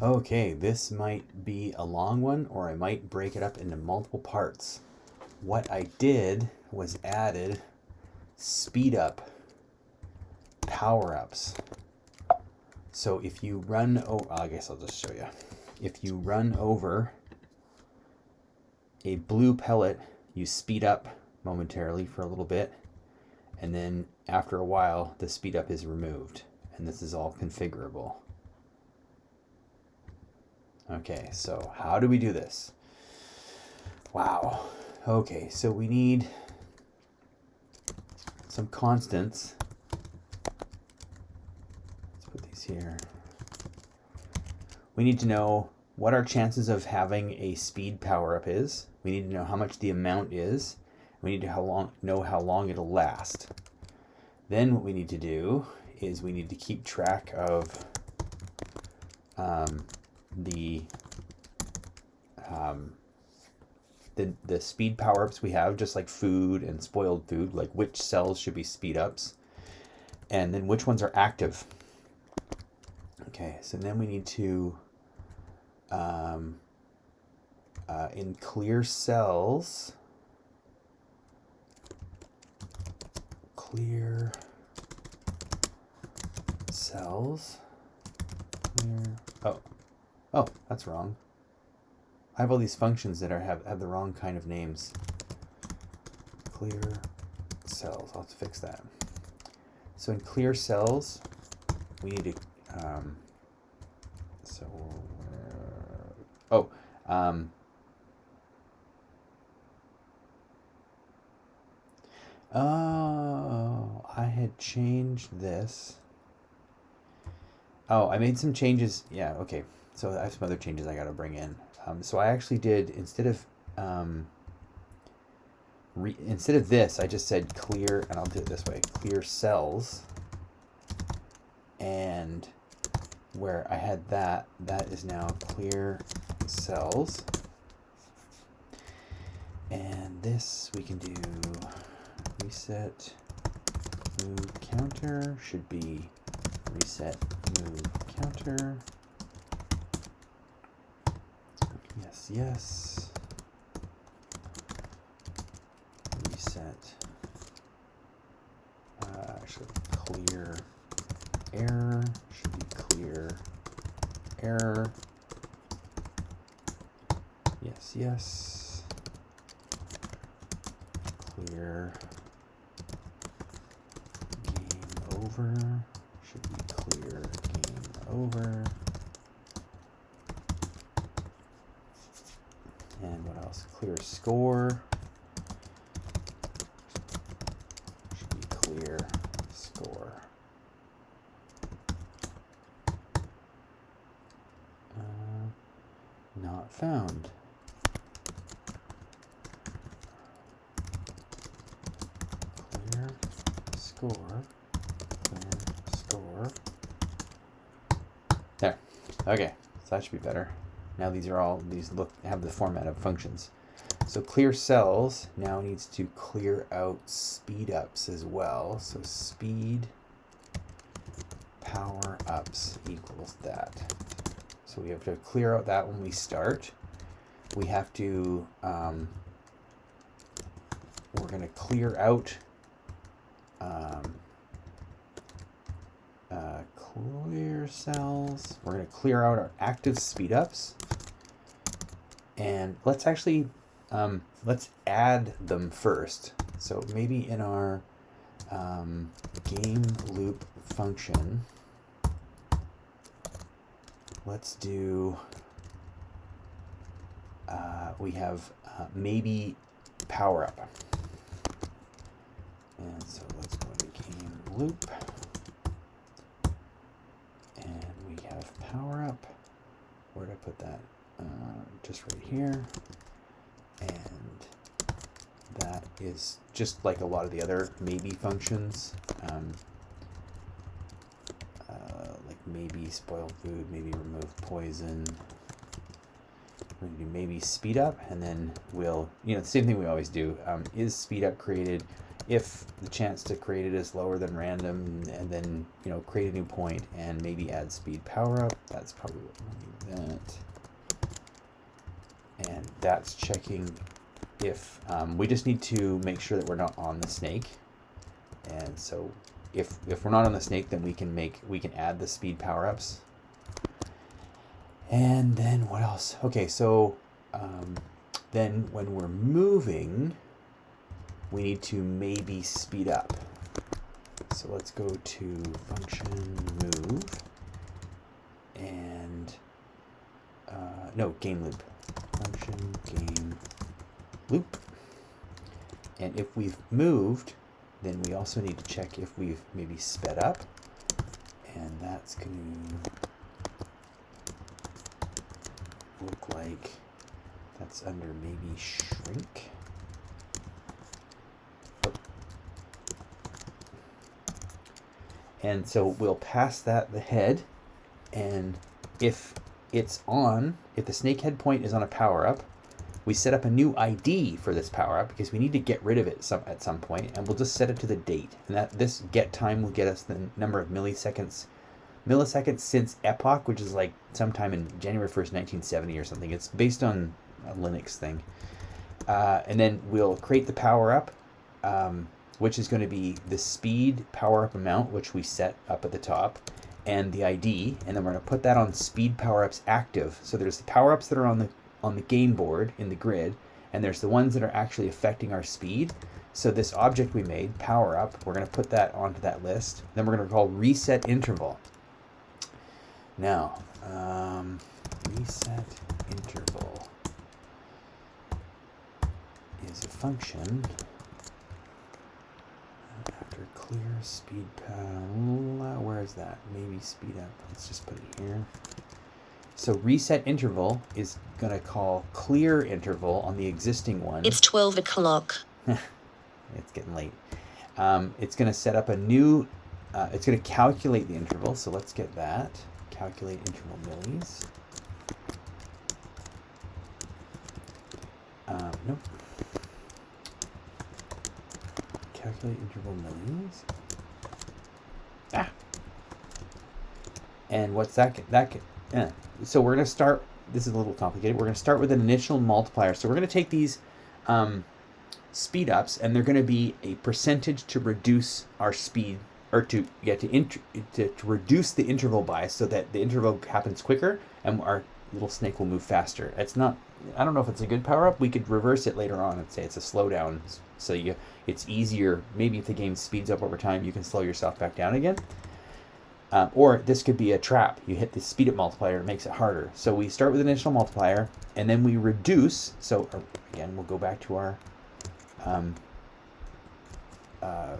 Okay, this might be a long one or I might break it up into multiple parts. What I did was added speed up power-ups. So if you run, oh, I guess I'll just show you. If you run over a blue pellet, you speed up momentarily for a little bit, and then after a while, the speed up is removed. And this is all configurable. Okay, so how do we do this? Wow. Okay, so we need some constants. Let's put these here. We need to know what our chances of having a speed power up is. We need to know how much the amount is. We need to how long, know how long it'll last. Then what we need to do is we need to keep track of um, the um, the, the speed power-ups we have, just like food and spoiled food, like which cells should be speed ups, and then which ones are active. Okay, so then we need to, um, uh, in clear cells, clear cells, clear, oh, oh, that's wrong. I have all these functions that are have, have the wrong kind of names. Clear cells, I'll have to fix that. So in clear cells, we need to, um, so, uh, oh, um, oh, I had changed this. Oh, I made some changes. Yeah, okay. So I have some other changes I got to bring in. Um, so I actually did, instead of, um, re, instead of this, I just said clear, and I'll do it this way, clear cells. And where I had that, that is now clear cells. And this we can do reset move counter should be reset move counter Yes. Reset. Uh, actually, clear error should be clear error. Yes, yes. Clear game over should be clear game over. Clear score. Should be clear score. Uh, not found. Clear score. Clear score. There. Okay, so that should be better. Now these are all, these look, have the format of functions. So clear cells now needs to clear out speed ups as well. So speed power ups equals that. So we have to clear out that when we start. We have to, um, we're going to clear out um, uh, clear cells. We're going to clear out our active speed ups. And let's actually um, let's add them first. So maybe in our um, game loop function, let's do, uh, we have uh, maybe power up. And so let's go to game loop. And we have power up. Where did I put that? Uh, just right here and that is just like a lot of the other maybe functions. Um, uh, like maybe spoil food, maybe remove poison. Maybe maybe speed up, and then we'll, you know, the same thing we always do. Um, is speed up created if the chance to create it is lower than random, and then you know create a new point and maybe add speed power up. That's probably what we'll need that. And that's checking if um, we just need to make sure that we're not on the snake. And so if if we're not on the snake, then we can make we can add the speed power ups. And then what else? Okay, so um, then when we're moving, we need to maybe speed up. So let's go to function move and uh, no game loop function game loop. And if we've moved then we also need to check if we've maybe sped up. And that's going to look like that's under maybe shrink. And so we'll pass that the head. And if it's on, if the snake head point is on a power up, we set up a new ID for this power up because we need to get rid of it some, at some point, and we'll just set it to the date. And that this get time will get us the number of milliseconds milliseconds since epoch, which is like sometime in January 1st, 1970 or something. It's based on a Linux thing. Uh, and then we'll create the power up. Um, which is going to be the speed power up amount, which we set up at the top, and the ID, and then we're going to put that on speed power ups active. So there's the power ups that are on the on the game board in the grid, and there's the ones that are actually affecting our speed. So this object we made, power up, we're going to put that onto that list. Then we're going to call reset interval. Now, um, reset interval is a function clear speed pad. Where is that? Maybe speed up. Let's just put it here. So reset interval is going to call clear interval on the existing one. It's 12 o'clock. it's getting late. Um, it's going to set up a new, uh, it's going to calculate the interval. So let's get that. Calculate interval millis. Um, nope calculate interval millions. Ah. And what's that? That eh. so we're gonna start. This is a little complicated. We're gonna start with an initial multiplier. So we're gonna take these um, speed ups, and they're gonna be a percentage to reduce our speed, or to yeah to, to to reduce the interval by, so that the interval happens quicker, and our little snake will move faster. It's not. I don't know if it's a good power up. We could reverse it later on and say it's a slowdown so you, it's easier. Maybe if the game speeds up over time, you can slow yourself back down again. Uh, or this could be a trap. You hit the speed up multiplier, it makes it harder. So we start with an initial multiplier, and then we reduce. So uh, again, we'll go back to our um, uh,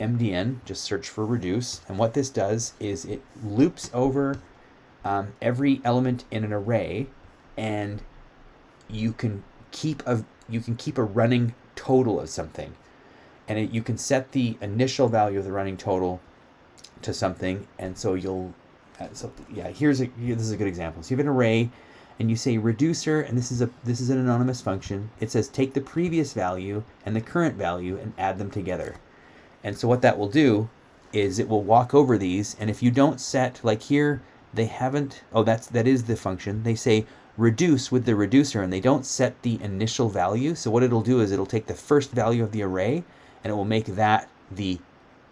MDN, just search for reduce. And what this does is it loops over um, every element in an array, and you can keep a you can keep a running total of something. And it, you can set the initial value of the running total to something. And so you'll, uh, so yeah, here's a, this is a good example. So you have an array and you say reducer, and this is a, this is an anonymous function. It says take the previous value and the current value and add them together. And so what that will do is it will walk over these. And if you don't set, like here, they haven't, oh, that's, that is the function. They say reduce with the reducer and they don't set the initial value. So what it'll do is it'll take the first value of the array and it will make that the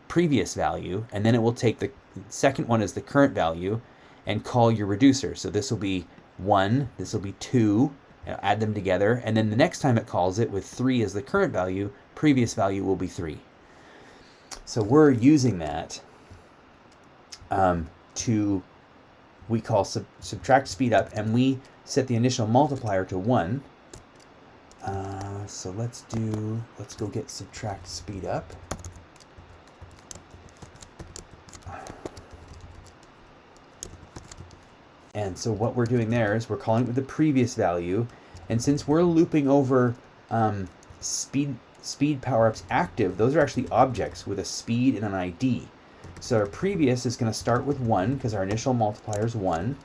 previous value. And then it will take the second one as the current value and call your reducer. So this will be one, this will be two, add them together. And then the next time it calls it with three as the current value, previous value will be three. So we're using that um, to, we call sub subtract speed up and we set the initial multiplier to 1. Uh, so let's do, let's go get subtract speed up. And so what we're doing there is we're calling it with the previous value. And since we're looping over um, speed, speed power-ups active, those are actually objects with a speed and an ID. So our previous is going to start with 1 because our initial multiplier is 1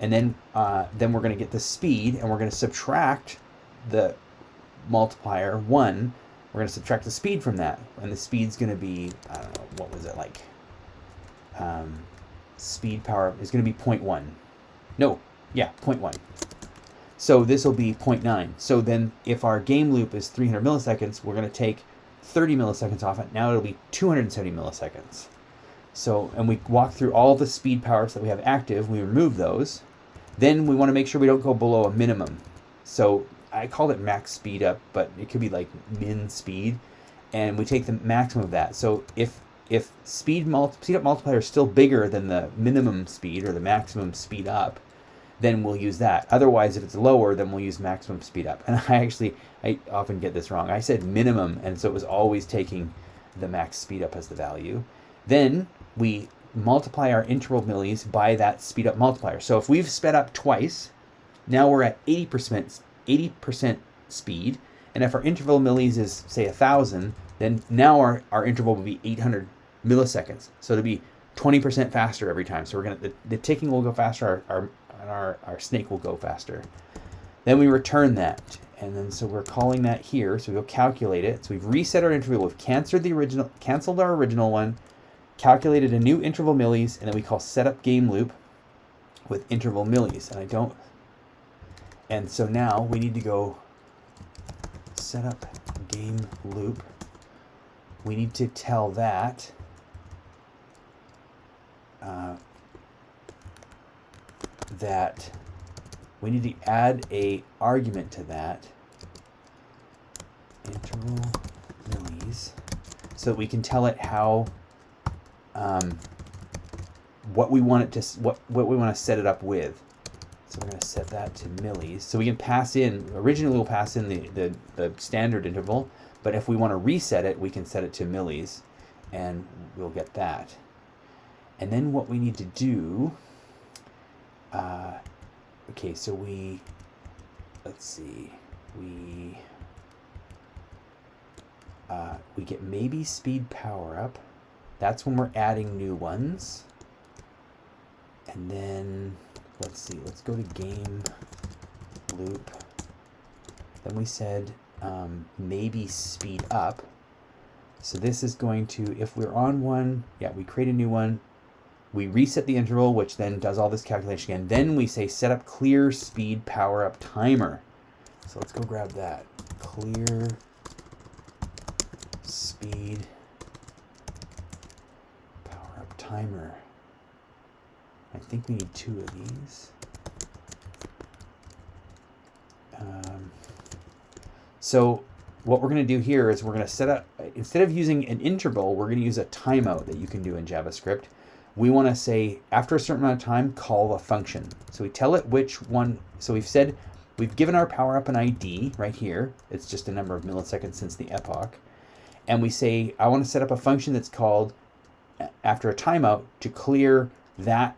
and then uh, then we're going to get the speed and we're going to subtract the multiplier 1 we're going to subtract the speed from that. And the speed's going to be, I don't know, what was it like? Um, speed power is going to be 0.1. No, yeah, 0.1. So this will be 0.9. So then if our game loop is 300 milliseconds, we're going to take 30 milliseconds off it. Now it'll be 270 milliseconds. So, and we walk through all the speed powers that we have active, we remove those. Then we want to make sure we don't go below a minimum. So I call it max speed up, but it could be like min speed. And we take the maximum of that. So if if speed, multi speed up multiplier is still bigger than the minimum speed or the maximum speed up, then we'll use that. Otherwise, if it's lower, then we'll use maximum speed up. And I actually, I often get this wrong. I said minimum, and so it was always taking the max speed up as the value. Then we multiply our interval millis by that speed up multiplier. So if we've sped up twice, now we're at 80%, 80% speed. And if our interval millis is, say, a 1,000, then now our, our interval will be 800 milliseconds. So to be 20% faster every time. So we're gonna the, the ticking will go faster, our, our, our, our snake will go faster. Then we return that. And then so we're calling that here. So we'll calculate it. So we've reset our interval. We've canceled the original, canceled our original one, calculated a new interval millis, and then we call setup game loop with interval millis. And I don't, and so now we need to go setup game loop. We need to tell that uh, that we need to add a argument to that interval millis so that we can tell it how um, what we want it to what what we want to set it up with. So we're going to set that to millis. So we can pass in originally we'll pass in the, the the standard interval but if we want to reset it we can set it to millis and we'll get that. And then what we need to do, uh, okay, so we, let's see, we, uh, we get maybe speed power up. That's when we're adding new ones. And then, let's see, let's go to game loop. Then we said um, maybe speed up. So this is going to, if we're on one, yeah, we create a new one, we reset the interval, which then does all this calculation again. Then we say set up clear speed power up timer. So let's go grab that. Clear speed timer. I think we need two of these. Um, so what we're going to do here is we're going to set up, instead of using an interval, we're going to use a timeout that you can do in JavaScript we want to say after a certain amount of time, call a function. So we tell it which one. So we've said we've given our power up an ID right here. It's just a number of milliseconds since the epoch. And we say, I want to set up a function that's called after a timeout to clear that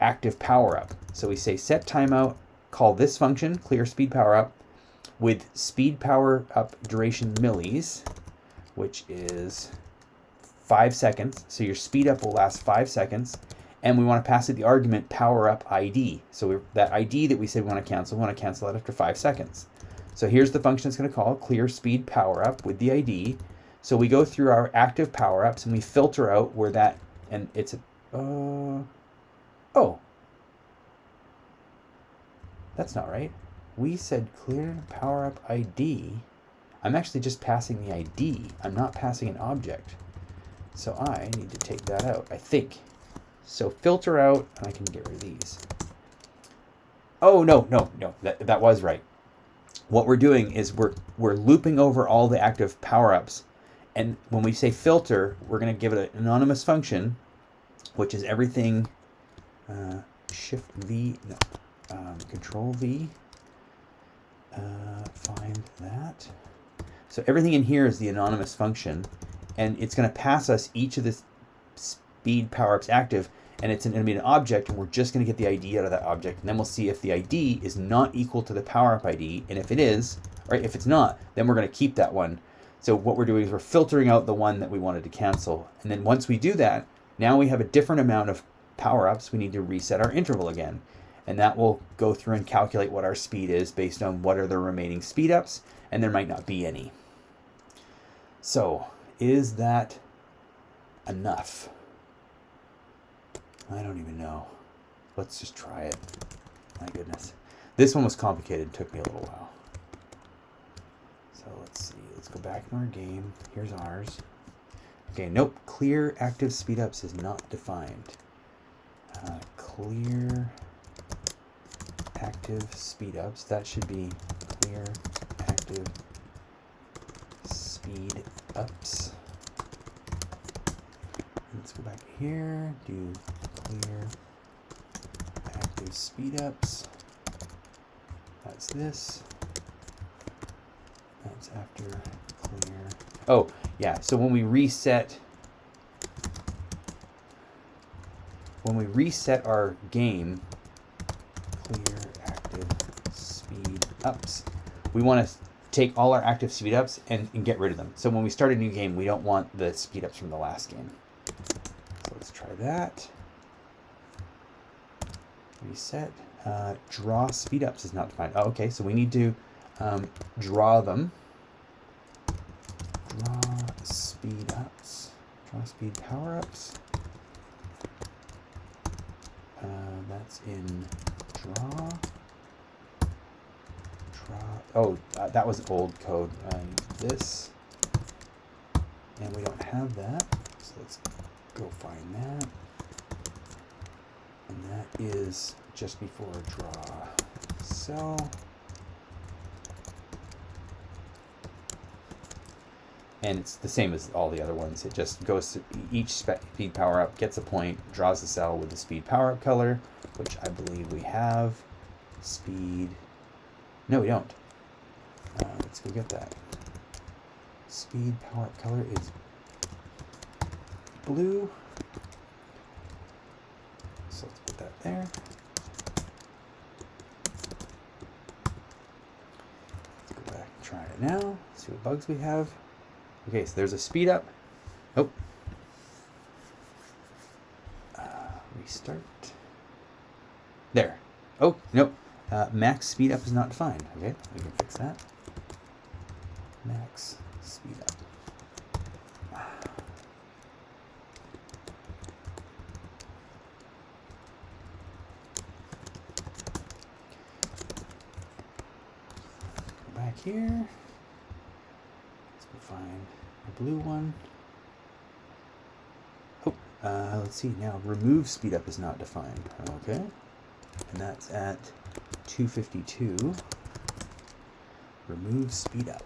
active power up. So we say set timeout, call this function, clear speed power up, with speed power up duration millis, which is five seconds. So your speed up will last five seconds. And we want to pass it the argument power up ID. So that ID that we said we want to cancel, we want to cancel that after five seconds. So here's the function it's going to call clear speed power up with the ID. So we go through our active power ups and we filter out where that, and it's a, uh, oh, that's not right. We said clear power up ID. I'm actually just passing the ID. I'm not passing an object. So I need to take that out, I think. So filter out, and I can get rid of these. Oh, no, no, no, that, that was right. What we're doing is we're, we're looping over all the active power-ups. And when we say filter, we're going to give it an anonymous function, which is everything, uh, shift V, no, um, control V, uh, find that. So everything in here is the anonymous function and it's going to pass us each of the speed power-ups active and it's going to be an object and we're just going to get the ID out of that object and then we'll see if the ID is not equal to the power-up ID and if it is, or if it's not, then we're going to keep that one. So what we're doing is we're filtering out the one that we wanted to cancel and then once we do that, now we have a different amount of power-ups, we need to reset our interval again and that will go through and calculate what our speed is based on what are the remaining speed ups and there might not be any. So, is that enough? I don't even know. Let's just try it. My goodness. This one was complicated. It took me a little while. So let's see. Let's go back in our game. Here's ours. Okay, nope. Clear active speedups is not defined. Uh, clear active speedups. That should be clear active speed ups. Let's go back here, do clear active speed ups. That's this. That's after clear. Oh, yeah, so when we reset, when we reset our game, clear active speed ups, we want to take all our active speed ups and, and get rid of them. So when we start a new game, we don't want the speed ups from the last game. So let's try that. Reset. Uh, draw speed ups is not defined. Oh, okay, so we need to um, draw them. Draw speed ups. Draw speed power ups. Uh, that's in draw. Draw. Oh, uh, that was old code. Uh, this. And we don't have that. So let's go find that. And that is just before draw cell. And it's the same as all the other ones. It just goes to each speed power up, gets a point, draws the cell with the speed power up color, which I believe we have. Speed. No, we don't. Uh, let's go get that. Speed power up color is blue. So let's put that there. Let's go back and try it now. See what bugs we have. Okay, so there's a speed up. Oh. Uh, restart. There. Oh, nope. Uh, max speed up is not defined. Okay, we can fix that. Max speed up. Back here. Let's go find the blue one. Oh, uh, let's see now. Remove speed up is not defined. Okay, and that's at 252. Remove speed up.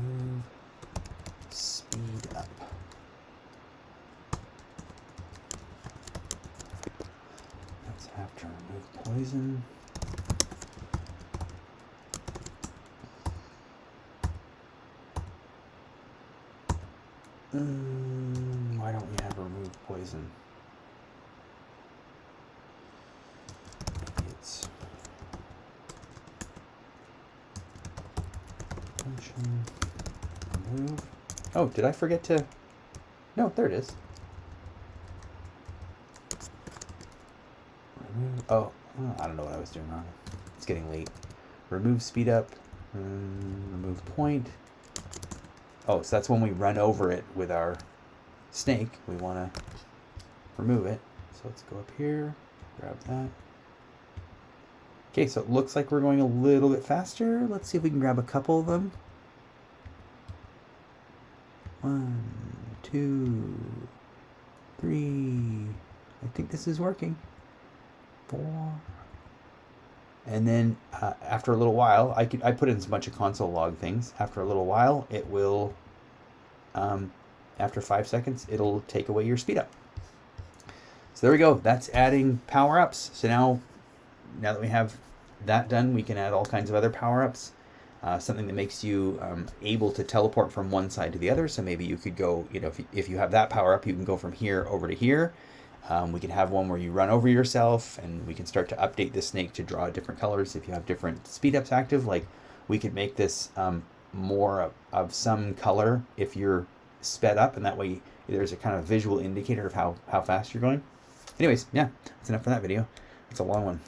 Remove speed up. Let's have to remove poison. Mm, why don't we have remove poison? It's remove. Oh, did I forget to? No, there it is. Remove. Oh, I don't know what I was doing wrong. It's getting late. Remove speed up. Um, remove point. Oh, so that's when we run over it with our snake. We want to remove it. So let's go up here, grab that. Okay, so it looks like we're going a little bit faster. Let's see if we can grab a couple of them. One, two, three. I think this is working. Four. And then uh, after a little while, I could I put in a bunch of console log things. After a little while, it will, um, after five seconds, it'll take away your speed up. So there we go. That's adding power ups. So now, now that we have that done, we can add all kinds of other power ups. Uh, something that makes you um, able to teleport from one side to the other. So maybe you could go, you know, if you, if you have that power up, you can go from here over to here. Um, we can have one where you run over yourself and we can start to update the snake to draw different colors if you have different speed ups active. Like we could make this um, more of, of, some color if you're sped up and that way there's a kind of visual indicator of how, how fast you're going. Anyways, yeah, that's enough for that video. It's a long one.